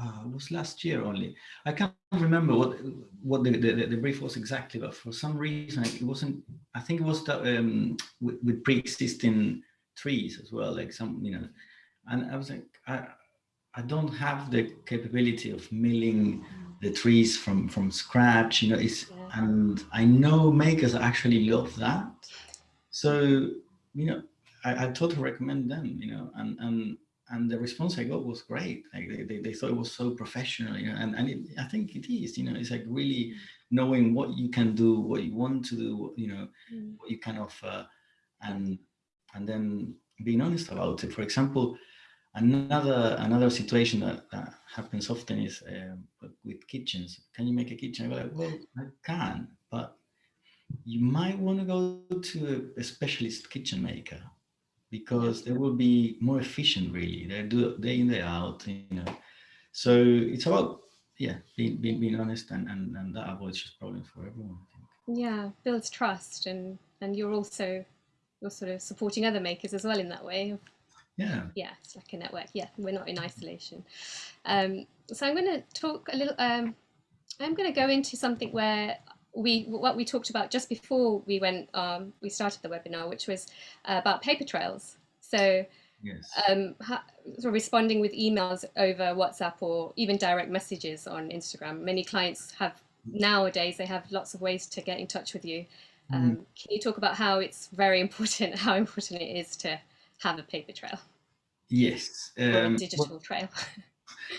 uh, it was last year only. I can't remember what what the, the, the, brief was exactly, but for some reason it wasn't. I think it was um, with, with pre-existing trees as well, like some you know. And I was like, I I don't have the capability of milling the trees from from scratch. You know, it's and I know makers actually love that. so you know I, I totally recommend them you know and and and the response I got was great. Like they, they, they thought it was so professional, you know, and, and it, I think it is, you know, it's like really knowing what you can do, what you want to do, you know, Mm. what you can offer, and and then being honest about it. For example, another another situation that, that happens often is um, with kitchens. Can you make a kitchen? I go like, well, I can, but you might want to go to a specialist kitchen maker because they will be more efficient really they do day in day out you know so it's about yeah being being, being honest and, and and that avoids just problems for everyone I think. Yeah, builds trust, and and you're also you're sort of supporting other makers as well in that way. yeah Yeah, it's like a network. Yeah, we're not in isolation. Um, so I'm going to talk a little. Um, I'm going to go into something where we what we talked about just before we went um, we started the webinar, which was uh, about paper trails. So yes um, ha- sort of responding with emails over WhatsApp or even direct messages on Instagram. Many clients have nowadays they have lots of ways to get in touch with you. Um, Can you talk about how it's very important, how important it is to have a paper trail yes um, digital trail?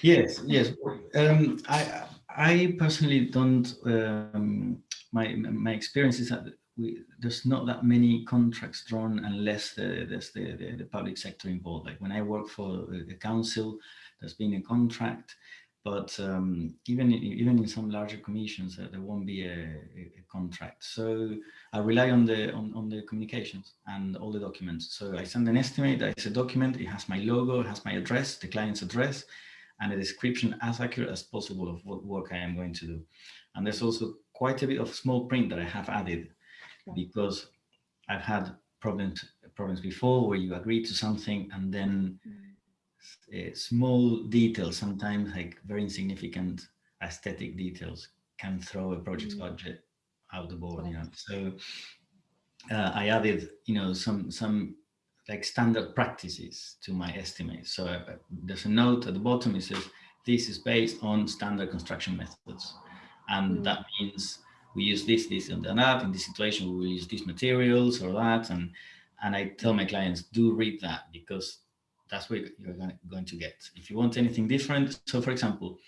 Yes, yes. Um, I I personally don't. Um, my my experience is that we, there's not that many contracts drawn unless the, there's the, the, the public sector involved. Like when I work for the council, there's been a contract, but um, even even in some larger commissions, uh, there won't be a, a, a contract. So I rely on the on, on the communications and all the documents. So I send an estimate. It's a document. It has my logo, it has my address, the client's address, and a description as accurate as possible of what work I am going to do. And there's also quite a bit of small print that I have added Right. because I've had problems problems before where you agree to something and then uh, small details, sometimes like very insignificant aesthetic details, can throw a project's Mm. budget out the board. You know, so uh, I added, you know, some some like standard practices to my estimate. So uh, there's a note at the bottom. It says this is based on standard construction methods, and Mm. that means we use this, this, and that. In this situation, we will use these materials or that, and and I tell my clients do read that because that's what you're going to get. If you want anything different, so for example,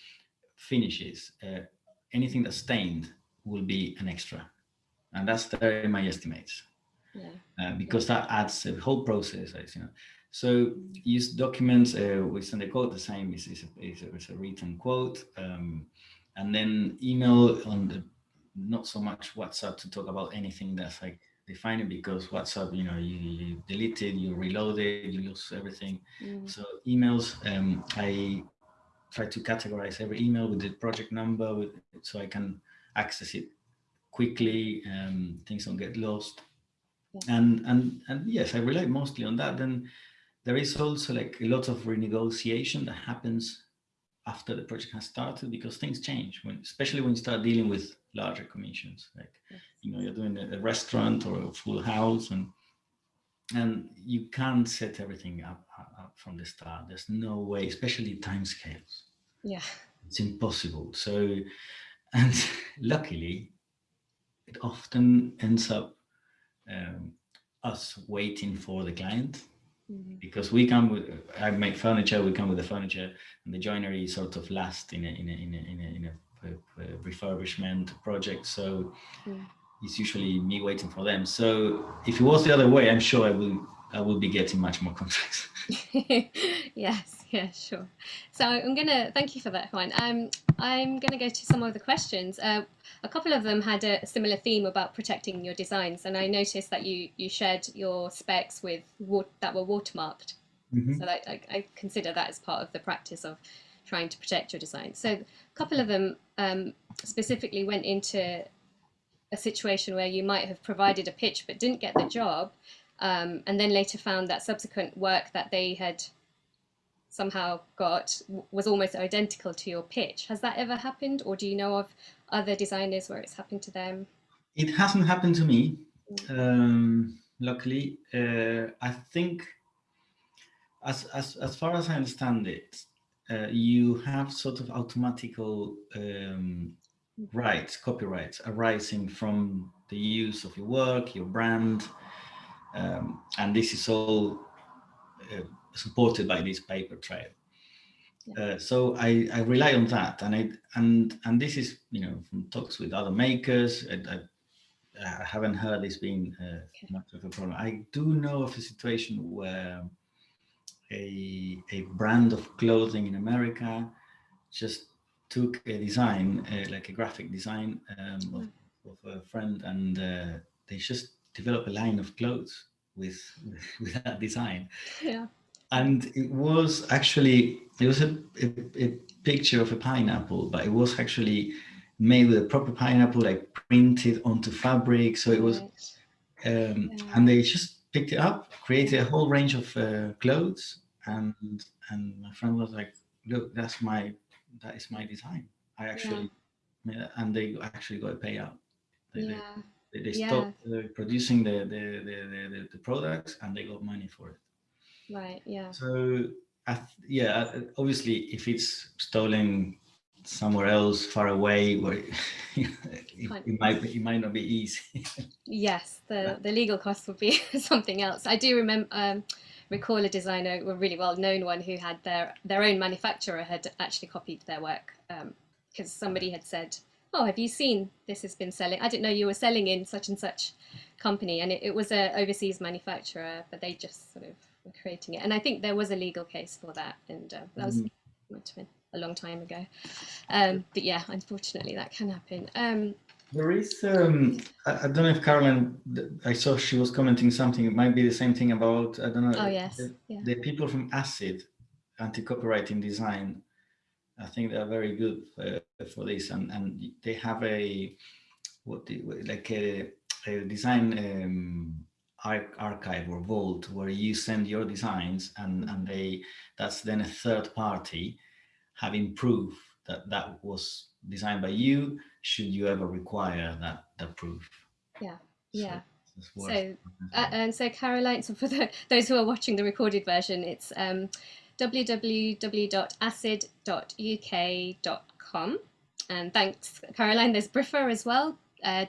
finishes, uh, anything that's stained will be an extra, and that's there in my estimates Yeah. uh, because that adds a whole process, you know. So use documents, uh, we send a quote, the same is, is, a, is, a, is a written quote, um, and then email on the, not so much WhatsApp to talk about anything that's like defining because WhatsApp, you know, you, you delete it, you reload it, you lose everything. Mm. So emails, um, I try to categorize every email with the project number with, so I can access it quickly, um, things don't get lost and and and yes i rely mostly on that then there is also like a lot of renegotiation that happens after the project has started because things change when especially when you start dealing with larger commissions like Yes. you know you're doing a, a restaurant or a full house and and you can't set everything up, up, up from the start there's no way especially time scales Yeah. it's impossible so and luckily it often ends up um, us waiting for the client Mm. because we come with I make furniture we come with the furniture and the joinery is sort of last in a in a in a in a, in a, refurbishment project so Mm. it's usually me waiting for them so if it was the other way I'm sure I will I will be getting much more contracts yes, yeah, sure. So I'm gonna thank you for that, Juan. Um, I'm gonna go to some of the questions. Uh, a couple of them had a similar theme about protecting your designs, and I noticed that you you shared your specs with that were watermarked. Mhm. So that, I, I consider that as part of the practice of trying to protect your design. So a couple of them um, specifically went into a situation where you might have provided a pitch but didn't get the job, um, and then later found that subsequent work that they had somehow got was almost identical to your pitch. Has that ever happened, or do you know of other designers where it's happened to them? It hasn't happened to me, um, luckily. Uh, I think, as, as, as far as I understand it, uh, you have sort of automatical um, rights, copyrights arising from the use of your work, your brand. Um, and this is all uh, supported by this paper trail. Uh, so I, I rely on that, and I and and this is you know from talks with other makers. I, I, I haven't heard this being uh, Okay. much of a problem. I do know of a situation where a a brand of clothing in America just took a design, uh, like a graphic design um, of, of a friend, and uh, they just developed a line of clothes with with that design Yeah. And it was actually it was a, a, a picture of a pineapple but it was actually made with a proper pineapple like printed onto fabric. So it was um, and they just picked it up created a whole range of uh, clothes. And and my friend was like look that's my that is my design. I actually made that," and they actually got a payout. They, they- Yeah. they, they Yeah. stopped uh, producing the the, the, the, the the products and they got money for it Right. Yeah. so yeah, uh, obviously, if it's stolen somewhere else, far away, where it, it might it might not be easy. Yes, the, the legal costs would be something else. I do remember um, recall a designer, a really well known one, who had their their own manufacturer had actually copied their work because somebody had said, "Oh, have you seen this has been selling? I didn't know you were selling in such and such company," and it, it was a overseas manufacturer, but they just sort of creating it. And I think there was a legal case for that, and uh, that was been a long time ago. Um, but yeah, unfortunately, that can happen. Um, There is, um, I, I don't know if Caroline, I saw she was commenting something. It might be the same thing about I don't know. oh yes, The, yeah. the people from ACID, anti-copying in design. I think they are very good uh, for this, and and they have a what the, like a, a design um, archive or vault where you send your designs, and and they that's then a third party having proof that that was designed by you. Should you ever require that that proof? Yeah, yeah. worth So, uh, and so Caroline, so for the, those who are watching the recorded version, it's um, www.acid.uk.com. And thanks, Caroline. There's Briffa as well. Uh,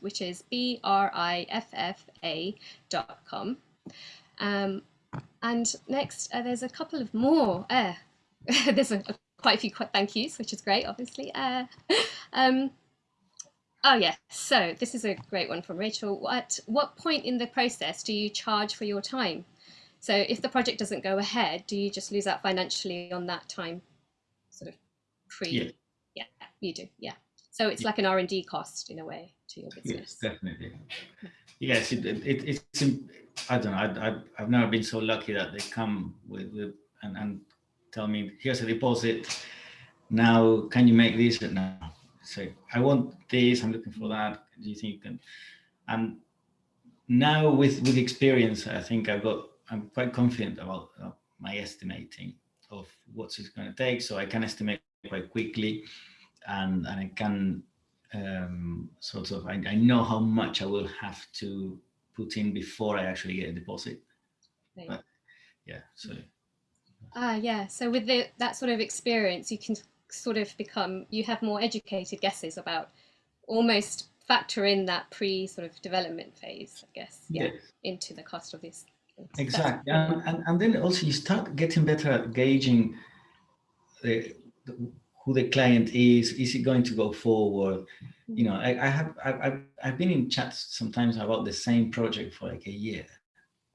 which is B R I F F A dot com. Um, and next, uh, there's a couple of more. Uh, there's a, quite a few thank yous, which is great, obviously. Uh, um, Oh yes. So this is a great one from Rachel. At what point in the process do you charge for your time? So if the project doesn't go ahead, do you just lose out financially on that time? Sort of pre. Yeah. Yeah, you do. Yeah. So it's like an R and D cost in a way to your business. Yes, definitely. Yes, it, it, it, it's. I don't know. I, I, I've never been so lucky that they come with, with and, and tell me, here's a deposit. Now, can you make this? No. So I want this. I'm looking for that. Do you think you can? And now with with experience, I think I've got. I'm quite confident about uh, my estimating of what's it's going to take, so I can estimate quite quickly, and and I can um, sort of I, I know how much I will have to put in before I actually get a deposit. Right. But- Yeah, so Ah, yeah. So with the, that sort of experience, you can sort of become, you have more educated guesses about almost factor in that pre sort of development phase, I guess, yeah, into the cost of this. Exactly. And, and, and then also you start getting better at gauging the, the, who the client is. Is it going to go forward? You know, I, I have I've, I've been in chats sometimes about the same project for like a year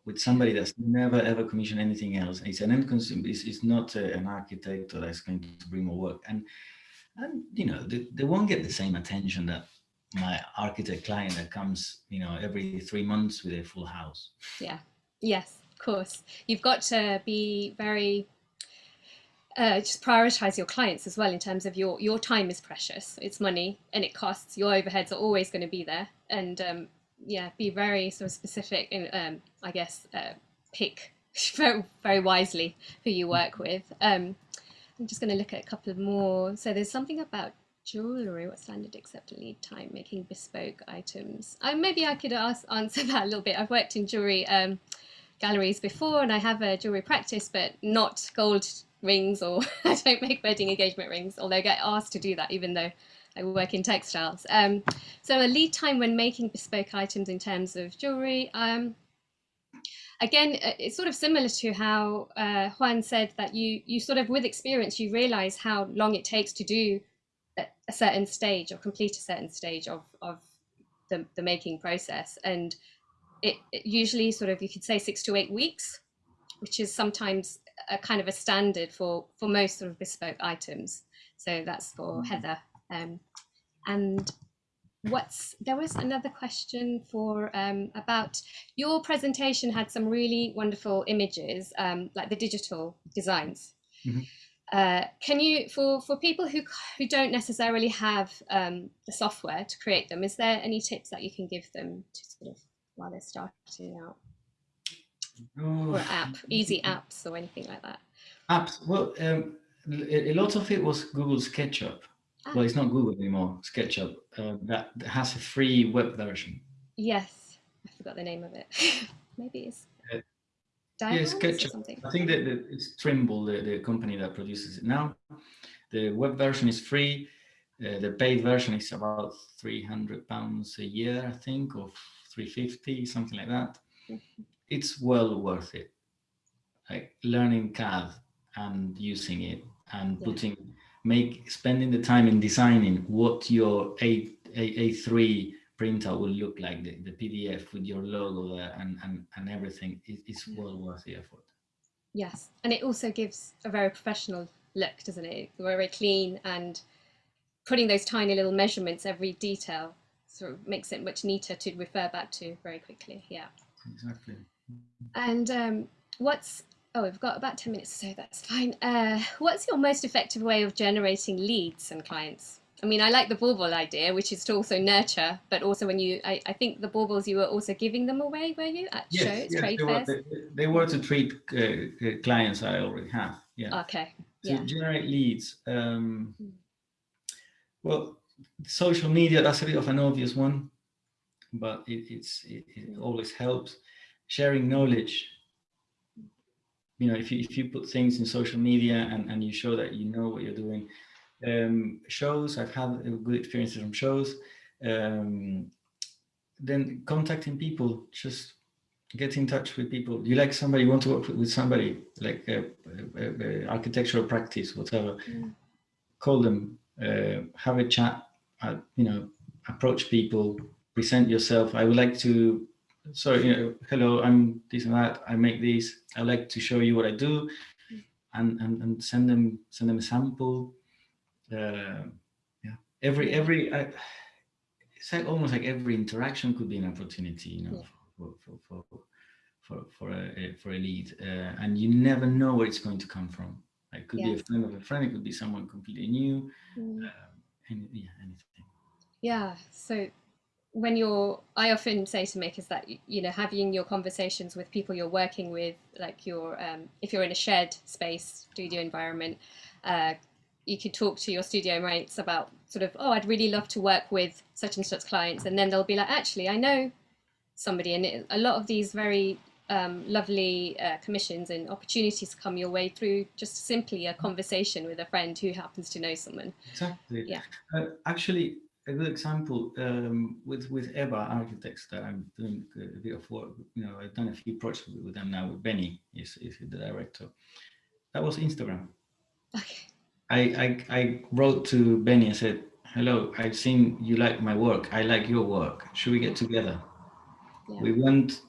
with somebody that's never ever commissioned anything else. It's an end consumer. It's, it's not a, an architect that's going to bring more work. And and you know they, they won't get the same attention that my architect client that comes you know every three months with a full house. Yeah, yes, of course. You've got to be very uh, just prioritize your clients as well in terms of your your time is precious. It's money and it costs. Your overheads are always going to be there, and um, yeah, be very sort of specific and um, I guess uh, pick very very wisely who you work with. Um, I'm just going to look at a couple more. So there's something about jewelry. What standard accepted lead time making bespoke items? I maybe I could ask answer that a little bit. I've worked in jewelry. Um, galleries before and I have a jewelry practice, but not gold rings or I don't make wedding engagement rings, although I get asked to do that, even though I work in textiles. Um, so a lead time when making bespoke items in terms of jewelry. Um, again, uh, it's sort of similar to how uh, Juan said that you you sort of with experience you realize how long it takes to do a, a certain stage or complete a certain stage of of the, the making process and it, it, usually sort of you could say six to eight weeks which is sometimes a kind of a standard for for most sort of bespoke items. So that's for heather. Um, and what's there was another question for um, about your presentation had some really wonderful images um, like the digital designs. Mhm. uh, can you for for people who who don't necessarily have um, the software to create them is there any tips that you can give them to sort of while they're starting out Oh, or app easy apps or anything like that apps. Well, um, a, lot of it was Google SketchUp. Ah. Well, it's not Google anymore. SketchUp uh, that, has a free web version. yes i forgot the name of it maybe it's Uh, or SketchUp. I think that, that it's Trimble, the, the company that produces it now. The web version is free. Uh, the paid version is about 300 pounds a year, I think, or 350, something like that. Mhm. It's well worth it. Like learning CAD and using it and Yeah. putting, make, spending the time in designing what your A, A, A3 printout will look like, the, the PDF with your logo there and, and, and everything. It, it's well worth the effort. Yes, and it also gives a very professional look, doesn't it? Very clean and putting those tiny little measurements, every detail, sort of makes it much neater to refer back to very quickly. Yeah. Exactly. And um, what's oh, we've got about ten minutes, so that's fine. Uh, what's your most effective way of generating leads and clients? I mean, I like the bauble idea, which is to also nurture, but also when you, I, I think the baubles you were also giving them away, were you at shows, trade they, were, fairs? they, they were to treat uh, uh, clients I already have. Yeah. Okay. to Yeah. generate leads. Um, Mm. well, social media, that's a bit of an obvious one, but it, it's, it, it Mm. always helps. Sharing knowledge. You know, if you, if you put things in social media and, and you show that you know what you're doing. Um, shows, I've had good experiences from shows. Um, then contacting people, just get in touch with people. You like somebody, you want to work with- somebody, like uh, uh, uh, architectural practice, whatever. Mm. Call them, uh, have a chat, uh, you know, approach people, present yourself. I would like to, so, you know, hello, I'm this and that, I make this. I like to show you what I do and, and, and send them, send them a sample. Uh, yeah, every, every, I, it's like almost like every interaction could be an opportunity, you know, Yeah. for, for, for, for, for, a, for a lead. Uh, and you never know where it's going to come from. It could be a friend of a friend, it could be someone completely new, Mm. um, yeah, anything. Yeah. So when you're, I often say to makers that you know having your conversations with people you're working with, like your, um, if you're in a shared space studio environment, uh, you could talk to your studio mates about sort of, oh, I'd really love to work with such and such clients, and then they'll be like, actually, I know somebody, and it, a lot of these very um, lovely uh, commissions and opportunities come your way through just simply a conversation with a friend who happens to know someone. Exactly. Yeah. Uh, actually, a good example um, with with EBBA Architects that I'm doing a bit of work. You know, I've done a few projects with, with them now. With Benni is is the director. That was Instagram. Okay. I, I I wrote to Benni and said, "Hello, I've seen you like my work. I like your work. Should we get together?" Yeah. We went,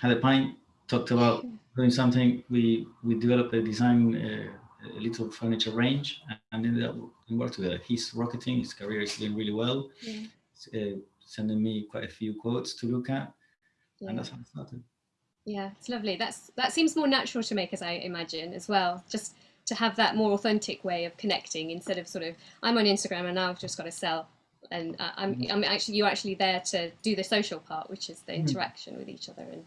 had a pint, talked about doing something. We we developed a design, uh, a little furniture range, and ended up and worked together. He's rocketing. His career is doing really well. Yeah. Uh, sending me quite a few quotes to look at, Yeah. and that's how it started. Yeah, it's lovely. That's that seems more natural to make, as I imagine, as well. Just to have that more authentic way of connecting instead of sort of I'm on Instagram and now I've just got to sell, and I- I'm I'm actually you're actually there to do the social part, which is the Mhm. interaction with each other and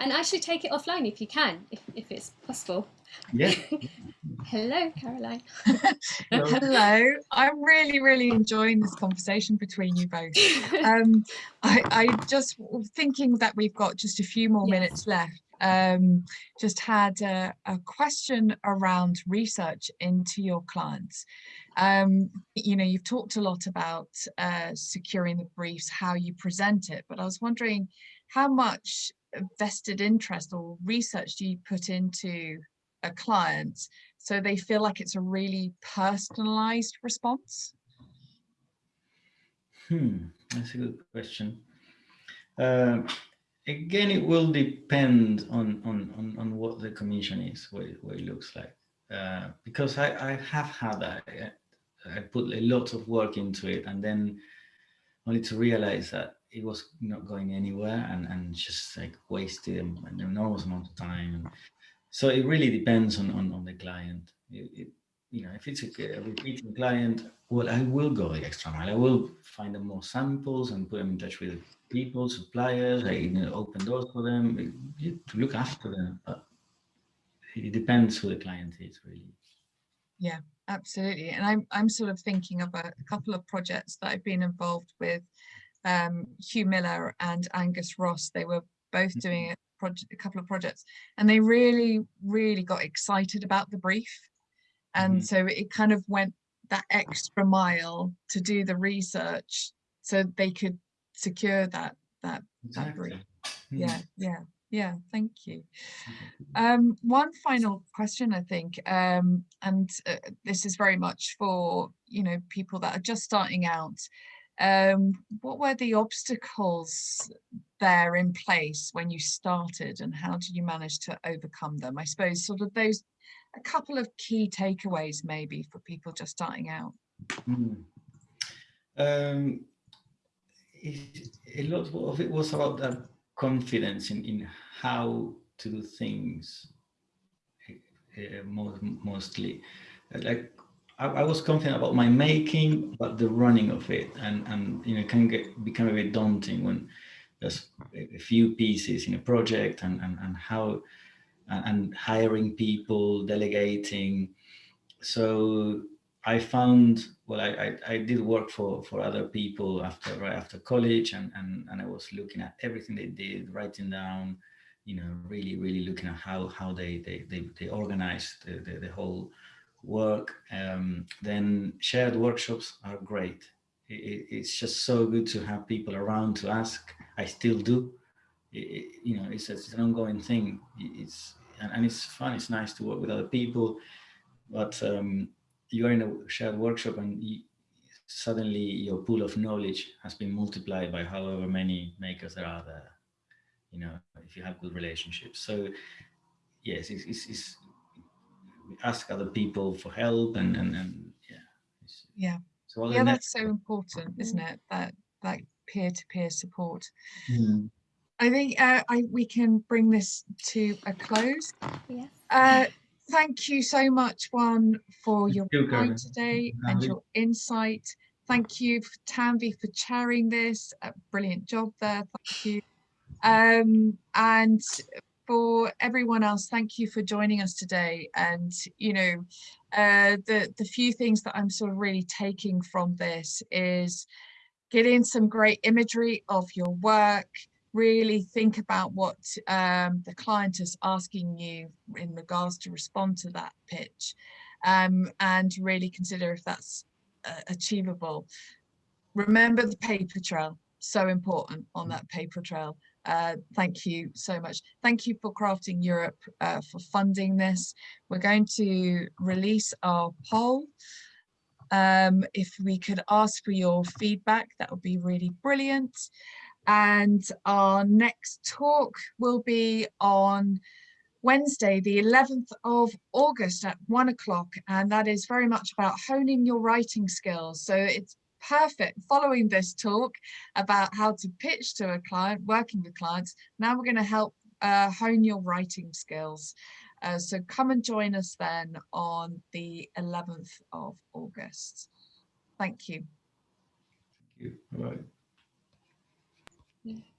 and actually take it offline if you can, if if it's possible. Yeah. Hello, Caroline. Hello. Hello. I'm really, really enjoying this conversation between you both. Um, I, I just thinking that we've got just a few more Yes. minutes left. Um, just had a, a question around research into your clients. Um, you know, you've talked a lot about uh, securing the briefs, how you present it, but I was wondering how much vested interest or research do you put into a client so they feel like it's a really personalized response? Hmm, that's a good question. Um, again, it will depend on, on, on, on what the commission is, what it, what it looks like. Uh, because I, I have had that. I, I put a lot of work into it and then only to realize that it was not going anywhere and, and just like wasted an enormous amount of time. So it really depends on, on, on the client. It, it, you know, if it's a, a, repeating client, well, I will go the extra mile. I will find them more samples and put them in touch with people, suppliers. I you know, open doors for them to look after them. But it depends who the client is, really. Yeah, absolutely. And I'm I'm sort of thinking of a, a couple of projects that I've been involved with. Um, Hugh Miller and Angus Ross. They were both doing a, project, a couple of projects, and they really, really got excited about the brief and mm -hmm. so it kind of went that extra mile to do the research so they could secure that that exactly. that brief Mm. yeah yeah yeah thank you um one final question i think um and uh, this is very much for you know people that are just starting out um what were the obstacles there in place when you started and how did you manage to overcome them i suppose sort of those a couple of key takeaways maybe for people just starting out? Mm. Um, a lot of it was about that confidence in, in how to do things uh, most, mostly. Like I, I, was confident about my making, but the running of it and, and you know, can get become a bit daunting when there's a few pieces in a project and, and, and how and hiring people, delegating. So I found, well, I, I, I, did work for, for other people after right after college and, and, and I was looking at everything they did, writing down, you know, really, really looking at how, how they, they, they, they organized the, the, the whole work. Um, then shared workshops are great. It, it's just so good to have people around to ask. I still do it, you know, it's, it's, an ongoing thing. It's and, and, it's fun. It's nice to work with other people, but um, you are in a shared workshop and you, suddenly your pool of knowledge has been multiplied by however many makers there are there. You know, if you have good relationships. So yes, it's, it's, it's ask other people for help and and, and yeah. Yeah. So yeah, that's so important, isn't it? That that peer-to-peer -peer support. Mm. I think uh, I, we can bring this to a close. Yes. Uh, thank you so much, Juan, for your you, time today and your insight. Thank you, Tanvi, for chairing this. A brilliant job there. Thank you. Um, and for everyone else, thank you for joining us today. And, you know, uh, the, the few things that I'm sort of really taking from this is getting some great imagery of your work, really think about what um, the client is asking you in regards to respond to that pitch um, and really consider if that's uh, achievable. Remember the paper trail, so important on that paper trail. Uh, thank you so much. Thank you for Crafting Europe uh, for funding this. We're going to release our poll. Um, if we could ask for your feedback, that would be really brilliant and our next talk will be on Wednesday, the 11th of August at one o'clock, and that is very much about honing your writing skills. So it's perfect following this talk about how to pitch to a client, working with clients. Now we're going to help uh, hone your writing skills. Uh, so come and join us then on the 11th of August. Thank you. Thank you. All right. Yeah.